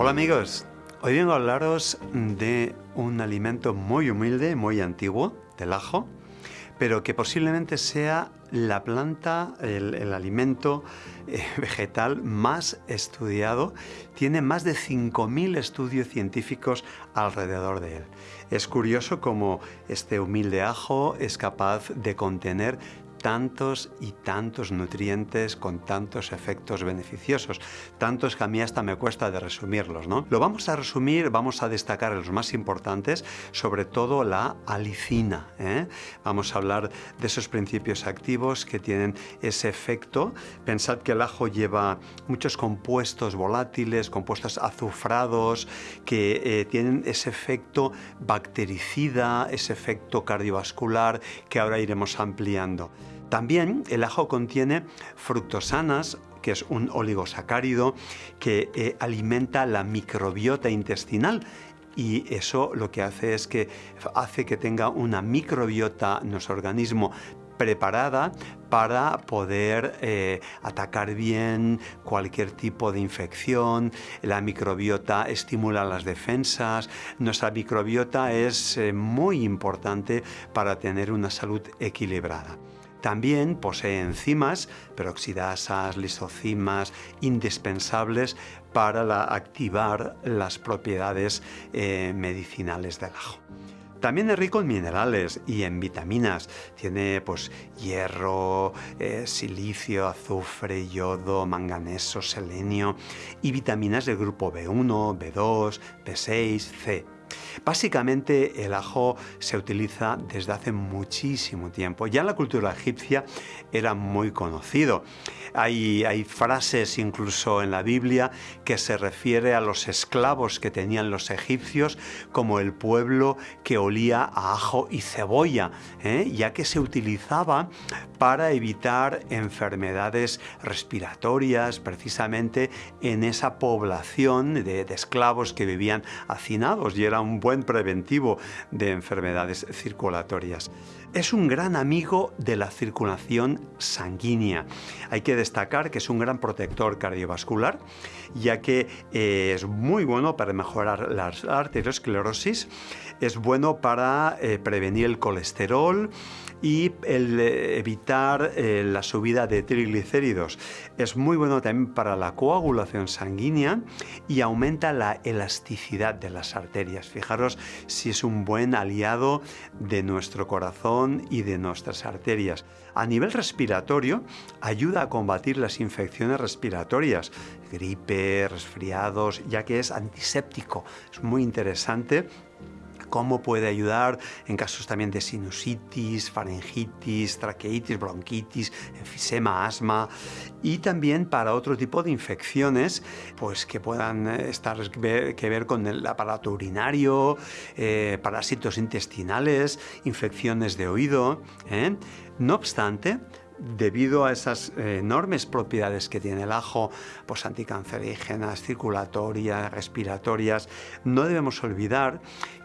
Hola amigos, hoy vengo a hablaros de un alimento muy humilde, muy antiguo, del ajo, pero que posiblemente sea la planta, el, alimento eh, vegetal más estudiado. Tiene más de 5.000 estudios científicos alrededor de él. Es curioso cómo este humilde ajo es capaz de contener tantos y tantos nutrientes con tantos efectos beneficiosos, tantos que a mí hasta me cuesta de resumirlos, ¿no? Lo vamos a resumir, vamos a destacar los más importantes, sobre todo la alicina. ¿eh? Vamos a hablar de esos principios activos que tienen ese efecto. Pensad que el ajo lleva muchos compuestos volátiles, compuestos azufrados, que eh, tienen ese efecto bactericida, ese efecto cardiovascular que ahora iremos ampliando. También el ajo contiene fructosanas, que es un oligosacárido que eh, alimenta la microbiota intestinal y eso lo que hace es que hace que tenga una microbiota nuestro organismo preparada para poder eh, atacar bien cualquier tipo de infección. La microbiota estimula las defensas. Nuestra microbiota es eh, muy importante para tener una salud equilibrada. También posee enzimas, peroxidasas, lisocimas, indispensables para activar las propiedades eh, medicinales del ajo. También es rico en minerales y en vitaminas. Tiene pues hierro, eh, silicio, azufre, yodo, manganeso, selenio y vitaminas del grupo B1, B2, B6, C. Básicamente el ajo se utiliza desde hace muchísimo tiempo. Ya en la cultura egipcia era muy conocido. Hay, frases incluso en la Biblia que se refiere a los esclavos que tenían los egipcios como el pueblo que olía a ajo y cebolla, ¿eh? ya que se utilizaba para evitar enfermedades respiratorias precisamente en esa población de, de esclavos que vivían hacinados y era un buen preventivo de enfermedades circulatorias. Es un gran amigo de la circulación sanguínea. Hay que destacar que es un gran protector cardiovascular, ya que eh, es muy bueno para mejorar la arteriosclerosis, es bueno para eh, prevenir el colesterol, y el evitar eh, la subida de triglicéridos. Es muy bueno también para la coagulación sanguínea y aumenta la elasticidad de las arterias. Fijaros si es un buen aliado de nuestro corazón y de nuestras arterias. A nivel respiratorio, ayuda a combatir las infecciones respiratorias, gripe, resfriados, ya que es antiséptico. Es muy interesante cómo puede ayudar en casos también de sinusitis, faringitis, traqueitis, bronquitis, enfisema, asma y también para otro tipo de infecciones pues que puedan eh, estar que ver con el aparato urinario, eh, parásitos intestinales, infecciones de oído. ¿eh? No obstante, debido a esas enormes propiedades que tiene el ajo, pues anticancerígenas, circulatorias, respiratorias, no debemos olvidar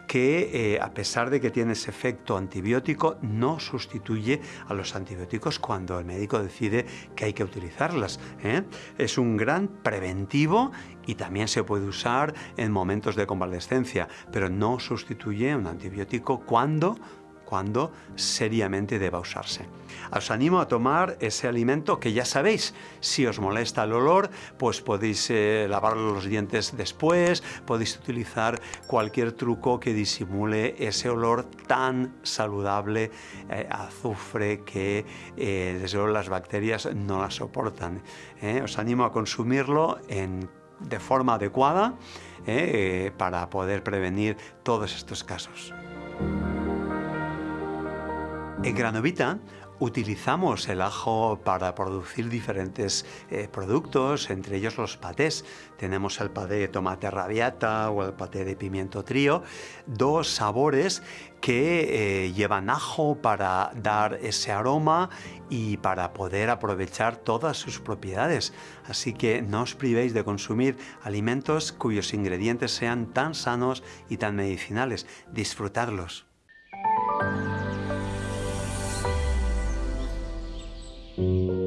que eh, a pesar de que tiene ese efecto antibiótico, no sustituye a los antibióticos cuando el médico decide que hay que utilizarlas. ¿eh? Es un gran preventivo y también se puede usar en momentos de convalescencia, pero no sustituye un antibiótico cuando cuando seriamente deba usarse. Os animo a tomar ese alimento que ya sabéis, si os molesta el olor, pues podéis eh, lavar los dientes después, podéis utilizar cualquier truco que disimule ese olor tan saludable, eh, azufre, que eh, desde luego las bacterias no la soportan. Os animo a consumirlo de forma adecuada para poder prevenir todos estos casos. En Granovita utilizamos el ajo para producir diferentes eh, productos, entre ellos los patés. Tenemos el paté de tomate rabiata o el paté de pimiento trío, dos sabores que eh, llevan ajo para dar ese aroma y para poder aprovechar todas sus propiedades. Así que no os privéis de consumir alimentos cuyos ingredientes sean tan sanos y tan medicinales. Disfrutadlos. thank you.